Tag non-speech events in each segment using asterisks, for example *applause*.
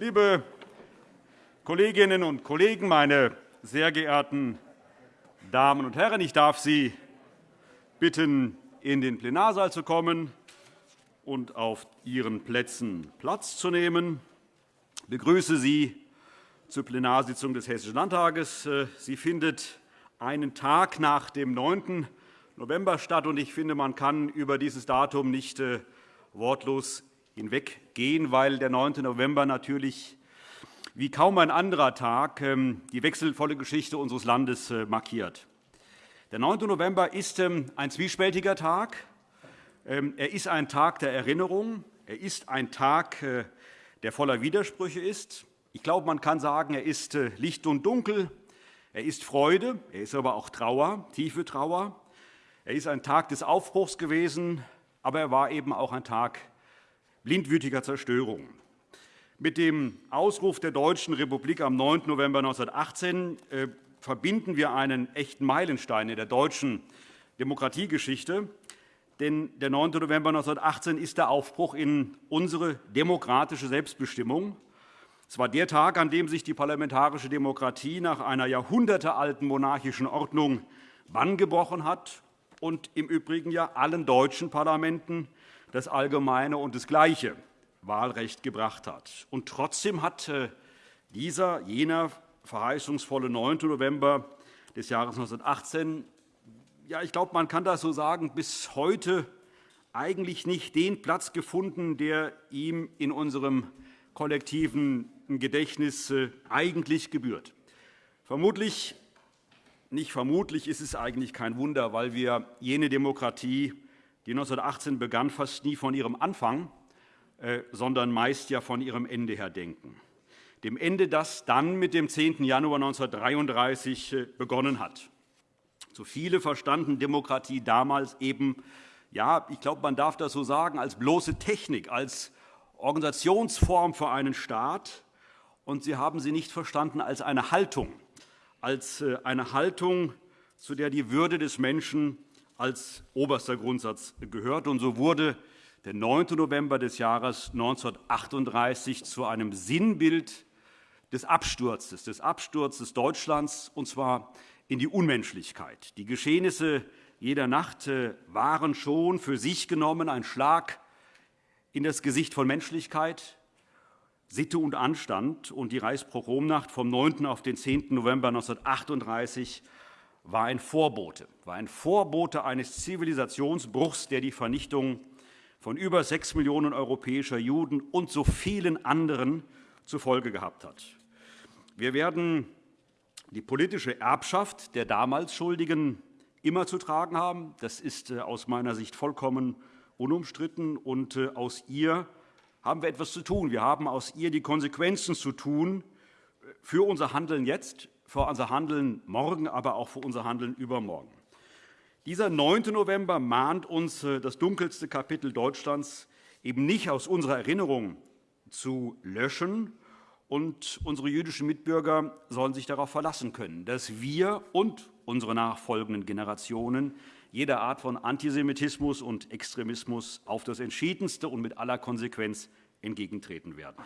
Liebe Kolleginnen und Kollegen, meine sehr geehrten Damen und Herren! Ich darf Sie bitten, in den Plenarsaal zu kommen und auf Ihren Plätzen Platz zu nehmen. Ich begrüße Sie zur Plenarsitzung des Hessischen Landtages. Sie findet einen Tag nach dem 9. November statt. Ich finde, man kann über dieses Datum nicht äh, wortlos hinweggehen, weil der 9. November natürlich wie kaum ein anderer Tag ähm, die wechselvolle Geschichte unseres Landes äh, markiert. Der 9. November ist ähm, ein zwiespältiger Tag. Ähm, er ist ein Tag der Erinnerung. Er ist ein Tag, äh, der voller Widersprüche ist. Ich glaube, man kann sagen, er ist äh, Licht und Dunkel. Er ist Freude, er ist aber auch Trauer, tiefe Trauer. Er ist ein Tag des Aufbruchs gewesen, aber er war eben auch ein Tag blindwütiger Zerstörung. Mit dem Ausruf der Deutschen Republik am 9. November 1918 äh, verbinden wir einen echten Meilenstein in der deutschen Demokratiegeschichte. Denn der 9. November 1918 ist der Aufbruch in unsere demokratische Selbstbestimmung. Es war der Tag, an dem sich die parlamentarische Demokratie nach einer jahrhundertealten monarchischen Ordnung Bann gebrochen hat und im Übrigen ja allen deutschen Parlamenten das allgemeine und das gleiche Wahlrecht gebracht hat. Und trotzdem hat äh, dieser, jener verheißungsvolle 9. November des Jahres 1918, ja, ich glaube, man kann das so sagen, bis heute eigentlich nicht den Platz gefunden, der ihm in unserem kollektiven Gedächtnis äh, eigentlich gebührt. Vermutlich, nicht vermutlich ist es eigentlich kein Wunder, weil wir jene Demokratie, die 1918 begann, fast nie von ihrem Anfang, äh, sondern meist ja von ihrem Ende her denken. Dem Ende, das dann mit dem 10. Januar 1933 äh, begonnen hat. So viele verstanden Demokratie damals eben, ja, ich glaube, man darf das so sagen, als bloße Technik, als Organisationsform für einen Staat, und sie haben sie nicht verstanden als eine Haltung, als äh, eine Haltung, zu der die Würde des Menschen als oberster Grundsatz gehört. Und so wurde der 9. November des Jahres 1938 zu einem Sinnbild des Absturzes, des Absturzes Deutschlands, und zwar in die Unmenschlichkeit. Die Geschehnisse jeder Nacht äh, waren schon für sich genommen ein Schlag in das Gesicht von Menschlichkeit, Sitte und Anstand. Und die Reichspogromnacht vom 9. auf den 10. November 1938 war ein Vorbote, war ein Vorbote eines Zivilisationsbruchs, der die Vernichtung von über sechs Millionen europäischer Juden und so vielen anderen zur Folge gehabt hat. Wir werden die politische Erbschaft der damals Schuldigen immer zu tragen haben. Das ist äh, aus meiner Sicht vollkommen unumstritten. Und äh, aus ihr haben wir etwas zu tun. Wir haben aus ihr die Konsequenzen zu tun für unser Handeln jetzt, für unser Handeln morgen, aber auch für unser Handeln übermorgen. Dieser 9. November mahnt uns, äh, das dunkelste Kapitel Deutschlands eben nicht aus unserer Erinnerung zu löschen. Und unsere jüdischen Mitbürger sollen sich darauf verlassen können, dass wir und unsere nachfolgenden Generationen jeder Art von Antisemitismus und Extremismus auf das Entschiedenste und mit aller Konsequenz entgegentreten werden.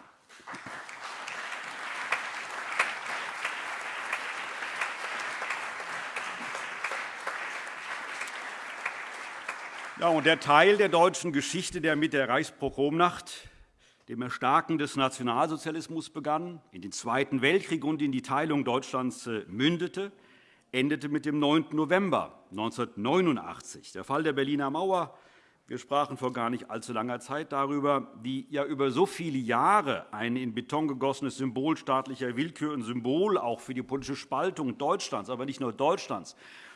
Ja, und der Teil der deutschen Geschichte, der mit der Reichspogromnacht, dem Erstarken des Nationalsozialismus begann, in den Zweiten Weltkrieg und in die Teilung Deutschlands äh, mündete, endete mit dem 9. November 1989. Der Fall der Berliner Mauer. Wir sprachen vor gar nicht allzu langer Zeit darüber, wie ja über so viele Jahre ein in Beton gegossenes Symbol staatlicher Willkür und Symbol auch für die politische Spaltung Deutschlands, aber nicht nur Deutschlands,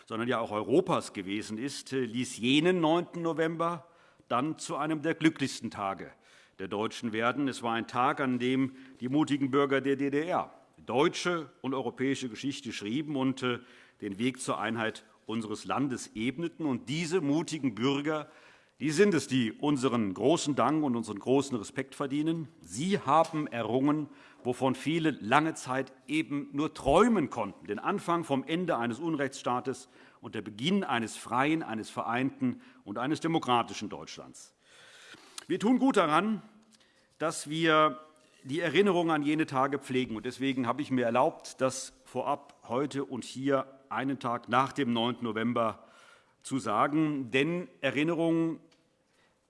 sondern ja auch Europas gewesen ist, ließ jenen 9. November dann zu einem der glücklichsten Tage der Deutschen werden. Es war ein Tag, an dem die mutigen Bürger der DDR deutsche und europäische Geschichte schrieben und äh, den Weg zur Einheit unseres Landes ebneten. Und diese mutigen Bürger die sind es, die unseren großen Dank und unseren großen Respekt verdienen. Sie haben errungen, wovon viele lange Zeit eben nur träumen konnten, den Anfang vom Ende eines Unrechtsstaates und der Beginn eines freien, eines vereinten und eines demokratischen Deutschlands. Wir tun gut daran, dass wir die Erinnerung an jene Tage pflegen. Deswegen habe ich mir erlaubt, das vorab heute und hier einen Tag nach dem 9. November zu sagen. Denn Erinnerung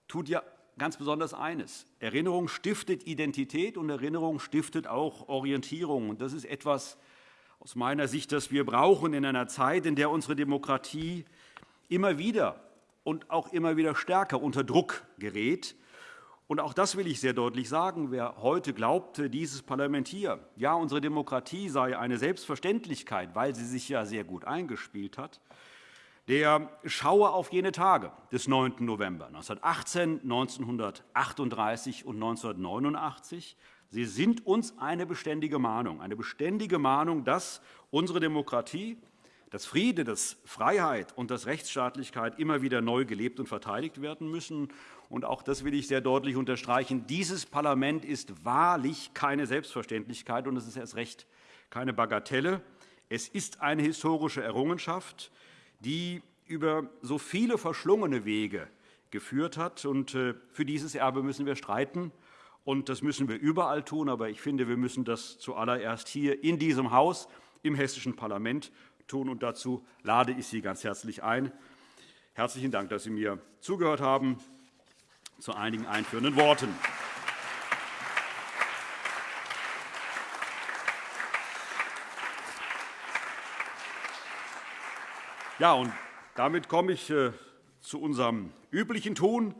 tut ja ganz besonders eines. Erinnerung stiftet Identität, und Erinnerung stiftet auch Orientierung. Das ist etwas aus meiner Sicht, das wir brauchen in einer Zeit, in der unsere Demokratie immer wieder und auch immer wieder stärker unter Druck gerät. Und auch das will ich sehr deutlich sagen. Wer heute glaubt, dieses Parlament hier, ja, unsere Demokratie sei eine Selbstverständlichkeit, weil sie sich ja sehr gut eingespielt hat, der schaue auf jene Tage des 9. November 1918, 1938 und 1989. Sie sind uns eine beständige Mahnung, eine beständige Mahnung, dass unsere Demokratie, dass Friede, dass Freiheit und dass Rechtsstaatlichkeit immer wieder neu gelebt und verteidigt werden müssen. Und auch das will ich sehr deutlich unterstreichen. Dieses Parlament ist wahrlich keine Selbstverständlichkeit, und es ist erst recht keine Bagatelle. Es ist eine historische Errungenschaft, die über so viele verschlungene Wege geführt hat. Äh, für dieses Erbe müssen wir streiten, und das müssen wir überall tun. Aber ich finde, wir müssen das zuallererst hier in diesem Haus, im Hessischen Parlament tun. Und dazu lade ich Sie ganz herzlich ein. Herzlichen Dank, dass Sie mir zugehört haben. Zu einigen einführenden Worten. Ja, und damit komme ich äh, zu unserem üblichen Tun.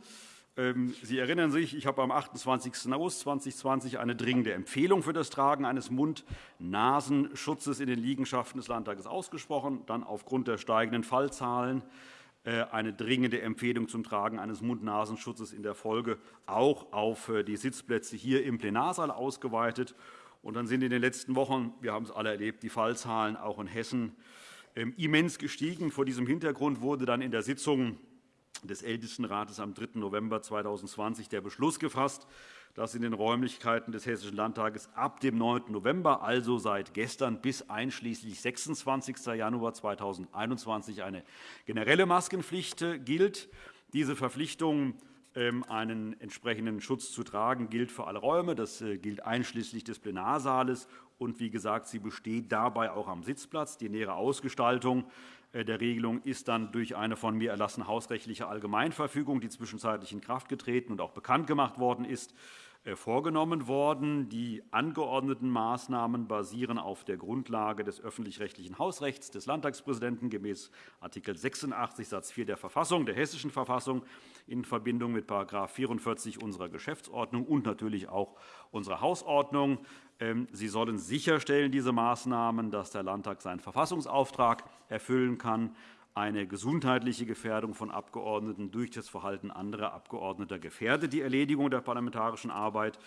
Ähm, Sie erinnern sich, ich habe am 28. August 2020 eine dringende Empfehlung für das Tragen eines Mund-Nasenschutzes in den Liegenschaften des Landtages ausgesprochen, dann aufgrund der steigenden Fallzahlen äh, eine dringende Empfehlung zum Tragen eines Mund-Nasenschutzes in der Folge auch auf äh, die Sitzplätze hier im Plenarsaal ausgeweitet. Und dann sind in den letzten Wochen, wir haben es alle erlebt, die Fallzahlen auch in Hessen immens gestiegen. Vor diesem Hintergrund wurde dann in der Sitzung des Ältestenrates am 3. November 2020 der Beschluss gefasst, dass in den Räumlichkeiten des Hessischen Landtages ab dem 9. November, also seit gestern bis einschließlich 26. Januar 2021, eine generelle Maskenpflicht äh, gilt. Diese Verpflichtung ähm, einen entsprechenden Schutz zu tragen, gilt für alle Räume. Das äh, gilt einschließlich des Plenarsaales und wie gesagt, sie besteht dabei auch am Sitzplatz. Die nähere Ausgestaltung äh, der Regelung ist dann durch eine von mir erlassene hausrechtliche Allgemeinverfügung, die zwischenzeitlich in Kraft getreten und auch bekannt gemacht worden ist, vorgenommen worden. Die angeordneten Maßnahmen basieren auf der Grundlage des öffentlich-rechtlichen Hausrechts des Landtagspräsidenten gemäß Art. 86 Satz 4 der Verfassung, der Hessischen Verfassung, in Verbindung mit § 44 unserer Geschäftsordnung und natürlich auch unserer Hausordnung. Ähm, Sie sollen sicherstellen, diese Maßnahmen, dass der Landtag seinen Verfassungsauftrag erfüllen kann, eine gesundheitliche Gefährdung von Abgeordneten durch das Verhalten anderer Abgeordneter gefährdet die Erledigung der parlamentarischen Arbeit.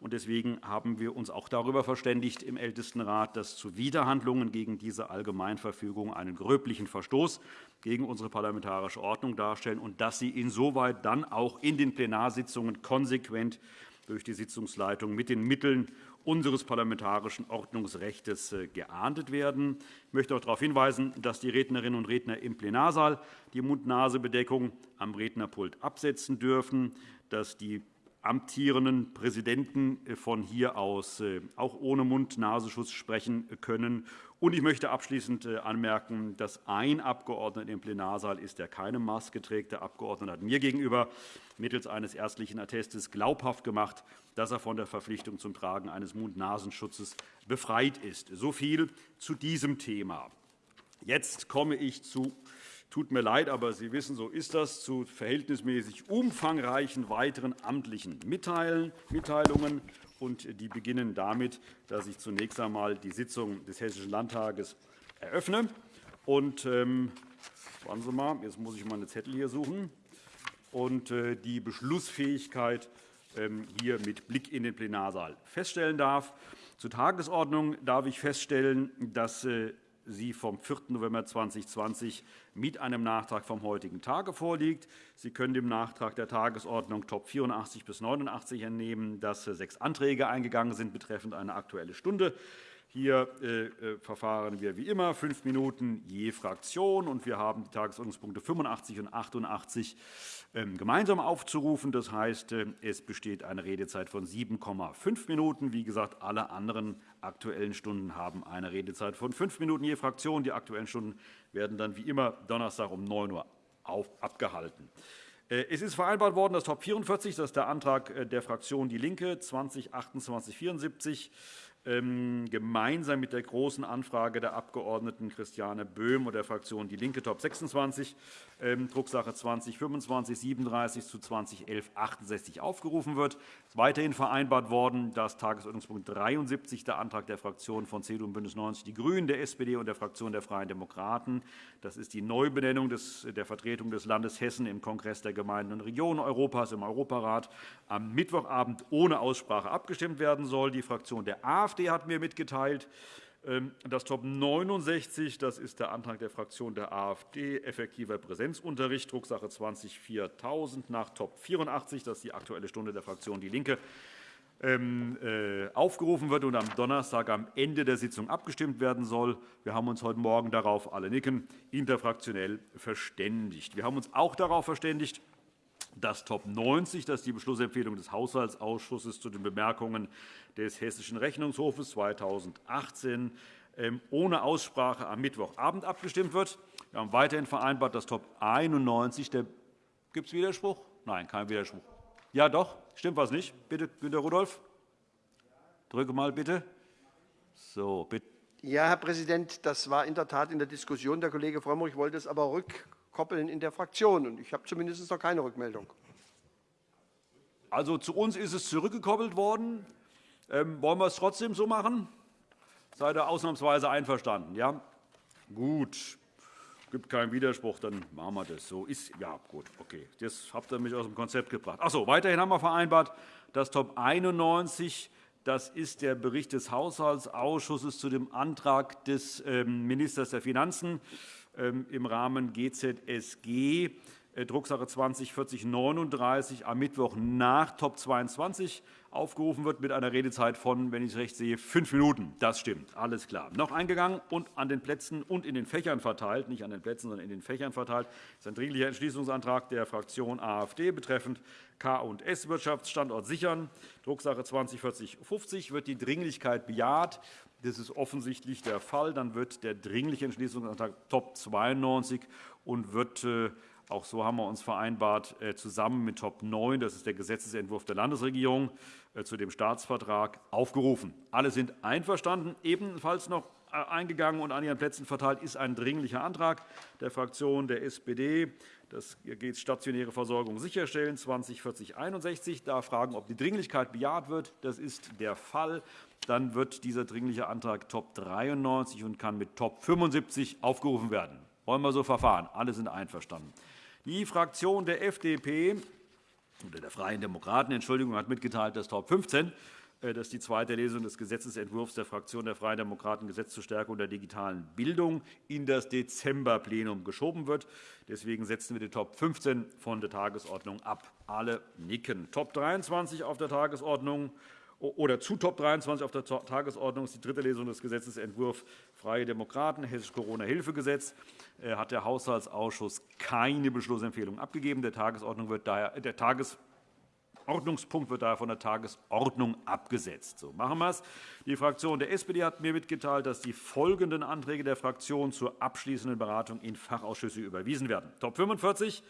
Deswegen haben wir uns auch darüber verständigt im Ältestenrat, dass Zuwiderhandlungen gegen diese Allgemeinverfügung einen gröblichen Verstoß gegen unsere parlamentarische Ordnung darstellen und dass sie insoweit dann auch in den Plenarsitzungen konsequent durch die Sitzungsleitung mit den Mitteln unseres parlamentarischen Ordnungsrechts äh, geahndet werden. Ich möchte auch darauf hinweisen, dass die Rednerinnen und Redner im Plenarsaal die Mund-Nase-Bedeckung am Rednerpult absetzen dürfen, dass die amtierenden Präsidenten von hier aus äh, auch ohne Mund-Nasenschutz sprechen können. Und ich möchte abschließend äh, anmerken, dass ein Abgeordneter im Plenarsaal ist, der keine Maske trägt. Der Abgeordnete hat mir gegenüber mittels eines ärztlichen Attestes glaubhaft gemacht, dass er von der Verpflichtung zum Tragen eines Mund-Nasenschutzes befreit ist. So viel zu diesem Thema. Jetzt komme ich zu Tut mir leid, aber Sie wissen, so ist das, zu verhältnismäßig umfangreichen weiteren amtlichen Mitteilungen. Und die beginnen damit, dass ich zunächst einmal die Sitzung des Hessischen Landtages eröffne. Und, ähm, warten Sie mal, jetzt muss ich meine Zettel hier suchen. Und äh, die Beschlussfähigkeit ähm, hier mit Blick in den Plenarsaal feststellen darf. Zur Tagesordnung darf ich feststellen, dass äh, sie vom 4. November 2020 mit einem Nachtrag vom heutigen Tage vorliegt. Sie können dem Nachtrag der Tagesordnung Top 84 bis 89 entnehmen, dass sechs Anträge eingegangen sind betreffend eine Aktuelle Stunde Hier äh, äh, verfahren wir wie immer fünf Minuten je Fraktion. und Wir haben die Tagesordnungspunkte 85 und 88 ähm, gemeinsam aufzurufen. Das heißt, äh, es besteht eine Redezeit von 7,5 Minuten. Wie gesagt, alle anderen Aktuellen Stunden haben eine Redezeit von fünf Minuten je Fraktion. Die Aktuellen Stunden werden dann wie immer Donnerstag um 9 Uhr abgehalten. Es ist vereinbart worden, dass Top 44, das ist der Antrag der Fraktion DIE LINKE, 202874 ähm, gemeinsam mit der Großen Anfrage der Abg. Christiane Böhm und der Fraktion DIE LINKE Top 26, ähm, Drucksache 2025 37 zu 2011 68 aufgerufen wird. Es ist weiterhin vereinbart worden, dass Tagesordnungspunkt 73, der Antrag der Fraktionen von CDU und BÜNDNIS 90 die GRÜNEN, der SPD und der Fraktion der Freien Demokraten, das ist die Neubenennung der Vertretung des Landes Hessen im Kongress der Gemeinden und Regionen Europas im Europarat, am Mittwochabend ohne Aussprache abgestimmt werden soll. Die Fraktion der AfD hat mir mitgeteilt, ähm, das Top 69, das ist der Antrag der Fraktion der AfD, effektiver Präsenzunterricht, Drucksache 20-4000 nach Top 84, das ist die Aktuelle Stunde der Fraktion DIE LINKE, ähm, äh, aufgerufen wird und am Donnerstag am Ende der Sitzung abgestimmt werden soll. Wir haben uns heute Morgen darauf alle nicken interfraktionell verständigt. Wir haben uns auch darauf verständigt, das Top 90, das ist die Beschlussempfehlung des Haushaltsausschusses zu den Bemerkungen des Hessischen Rechnungshofes 2018 ähm, ohne Aussprache am Mittwochabend abgestimmt wird. Wir haben weiterhin vereinbart, dass Top 91 der Gibt es Widerspruch? Nein, kein Widerspruch. Ja, doch. Stimmt was nicht? Bitte, Günter Rudolph. Drücke mal bitte. So, bitte. Ja, Herr Präsident, das war in der Tat in der Diskussion. Der Kollege Frömmrich wollte es aber rückkoppeln in der Fraktion. Ich habe zumindest noch keine Rückmeldung. Also zu uns ist es zurückgekoppelt worden. Ähm, wollen wir es trotzdem so machen? Seid ihr ausnahmsweise einverstanden? Ja? Gut. Es gibt keinen Widerspruch, dann machen wir das. So ist ja gut. Okay, das habt ihr mich aus dem Konzept gebracht. Ach so, weiterhin haben wir vereinbart, dass Top 91 das ist der Bericht des Haushaltsausschusses zu dem Antrag des ähm, Ministers der Finanzen ähm, im Rahmen GZSG Drucksache 204039 am Mittwoch nach Top 22 aufgerufen wird mit einer Redezeit von, wenn ich es recht sehe, fünf Minuten. Das stimmt, alles klar. Noch eingegangen und an den Plätzen und in den Fächern verteilt, nicht an den Plätzen, sondern in den Fächern verteilt, ist ein Dringlicher Entschließungsantrag der Fraktion AfD betreffend K&S Wirtschaftsstandort sichern. Drucksache 204050 wird die Dringlichkeit bejaht. Das ist offensichtlich der Fall. Dann wird der Dringliche Entschließungsantrag Top 92 und wird äh, auch so haben wir uns vereinbart, äh, zusammen mit Top 9, das ist der Gesetzentwurf der Landesregierung, äh, zu dem Staatsvertrag aufgerufen. Alle sind einverstanden. Ebenfalls noch äh, eingegangen und an Ihren Plätzen verteilt ist ein Dringlicher Antrag der Fraktion der SPD. Das geht stationäre Versorgung sicherstellen 204061. Da fragen, ob die Dringlichkeit bejaht wird. Das ist der Fall. Dann wird dieser Dringliche Antrag Top 93 und kann mit Top 75 aufgerufen werden. Wollen wir so verfahren? Alle sind einverstanden. Die Fraktion der FDP oder der Freien Demokraten Entschuldigung, hat mitgeteilt, dass Top 15 äh, dass die zweite Lesung des Gesetzentwurfs der Fraktion der Freien Demokraten Gesetz zur Stärkung der digitalen Bildung in das Dezemberplenum geschoben wird. Deswegen setzen wir die Top 15 von der Tagesordnung ab. Alle nicken. Top 23 auf der Tagesordnung oder zu Top 23 auf der Tagesordnung ist die dritte Lesung des Gesetzentwurfs Freie Demokraten, Hessisches Corona-Hilfegesetz. Äh, hat der Haushaltsausschuss keine Beschlussempfehlung abgegeben. Der, Tagesordnung wird daher, der Tagesordnungspunkt wird daher von der Tagesordnung abgesetzt. So machen wir es. Die Fraktion der SPD hat mir mitgeteilt, dass die folgenden Anträge der Fraktion zur abschließenden Beratung in Fachausschüsse überwiesen werden. Top 45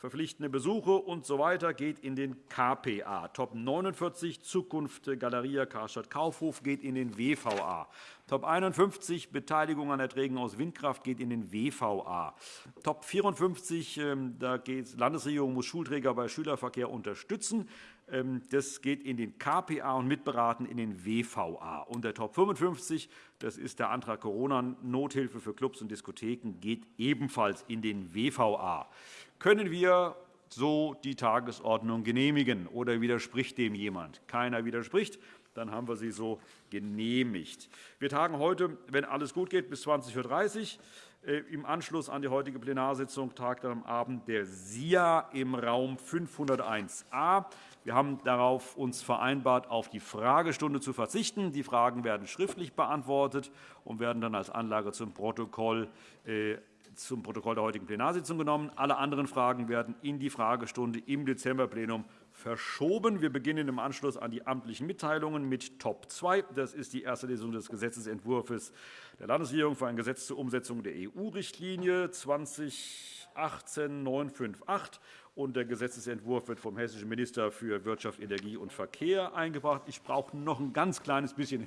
verpflichtende Besuche usw. So geht in den KPA. Top 49 Zukunft Galeria Karstadt Kaufhof geht in den WVA. Top 51 Beteiligung an Erträgen aus Windkraft geht in den WVA. Top 54 ähm, da geht Landesregierung muss Schulträger bei Schülerverkehr unterstützen. Ähm, das geht in den KPA und mitberaten in den WVA. Und der Top 55, das ist der Antrag Corona-Nothilfe für Clubs und Diskotheken, geht ebenfalls in den WVA. Können wir so die Tagesordnung genehmigen, oder widerspricht dem jemand? Keiner widerspricht. Dann haben wir sie so genehmigt. Wir tagen heute, wenn alles gut geht, bis 20.30 Uhr. Äh, Im Anschluss an die heutige Plenarsitzung tagt am Abend der SIA im Raum 501a. Wir haben darauf uns vereinbart, auf die Fragestunde zu verzichten. Die Fragen werden schriftlich beantwortet und werden dann als Anlage zum Protokoll äh, zum Protokoll der heutigen Plenarsitzung genommen. Alle anderen Fragen werden in die Fragestunde im Dezemberplenum verschoben. Wir beginnen im Anschluss an die amtlichen Mitteilungen mit Top 2. Das ist die erste Lesung des Gesetzentwurfs der Landesregierung für ein Gesetz zur Umsetzung der EU-Richtlinie 2018-958 und der Gesetzentwurf wird vom hessischen Minister für Wirtschaft, Energie und Verkehr eingebracht. Ich brauche noch ein ganz kleines bisschen,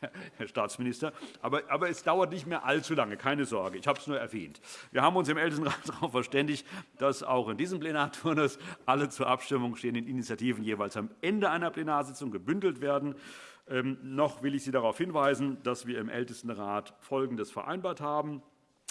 *laughs* Herr Staatsminister, aber, es dauert nicht mehr allzu lange, keine Sorge. Ich habe es nur erwähnt. Wir haben uns im Ältestenrat *laughs* darauf verständigt, dass auch in diesem Plenarturnus alle zur Abstimmung stehenden Initiativen jeweils am Ende einer Plenarsitzung gebündelt werden. Ähm, noch will ich Sie darauf hinweisen, dass wir im Ältestenrat Folgendes vereinbart haben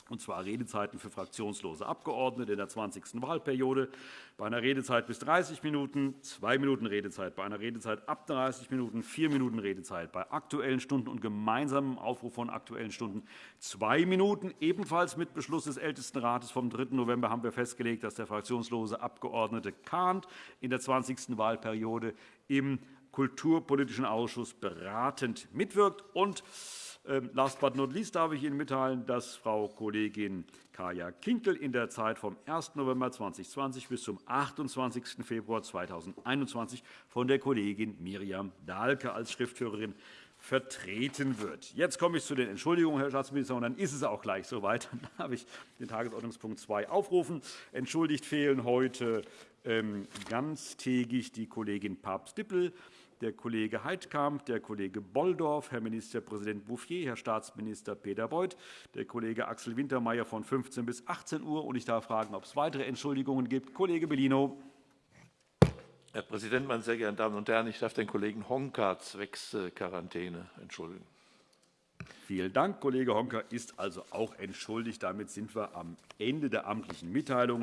und zwar Redezeiten für fraktionslose Abgeordnete in der 20. Wahlperiode bei einer Redezeit bis 30 Minuten, zwei Minuten Redezeit bei einer Redezeit ab 30 Minuten, vier Minuten Redezeit bei Aktuellen Stunden und gemeinsamem Aufruf von Aktuellen Stunden zwei Minuten. Ebenfalls mit Beschluss des Ältestenrates vom 3. November haben wir festgelegt, dass der fraktionslose Abgeordnete Kahnt in der 20. Wahlperiode im Kulturpolitischen Ausschuss beratend mitwirkt. Und last but not least darf ich Ihnen mitteilen, dass Frau Kollegin Kaja Kinkel in der Zeit vom 1. November 2020 bis zum 28. Februar 2021 von der Kollegin Miriam Dahlke als Schriftführerin vertreten wird. Jetzt komme ich zu den Entschuldigungen, Herr Staatsminister, und dann ist es auch gleich soweit. Dann darf ich den Tagesordnungspunkt 2 aufrufen. Entschuldigt fehlen heute ähm, ganztägig die Kollegin Papst-Dippel, der Kollege Heidkamp, der Kollege Bolldorf, Herr Ministerpräsident Bouffier, Herr Staatsminister Peter Beuth, der Kollege Axel Wintermeyer von 15 bis 18 Uhr. Ich darf fragen, ob es weitere Entschuldigungen gibt. Kollege Bellino. Herr Präsident, meine sehr geehrten Damen und Herren! Ich darf den Kollegen Honka zwecks Quarantäne entschuldigen. Vielen Dank. Kollege Honka ist also auch entschuldigt. Damit sind wir am Ende der amtlichen Mitteilungen.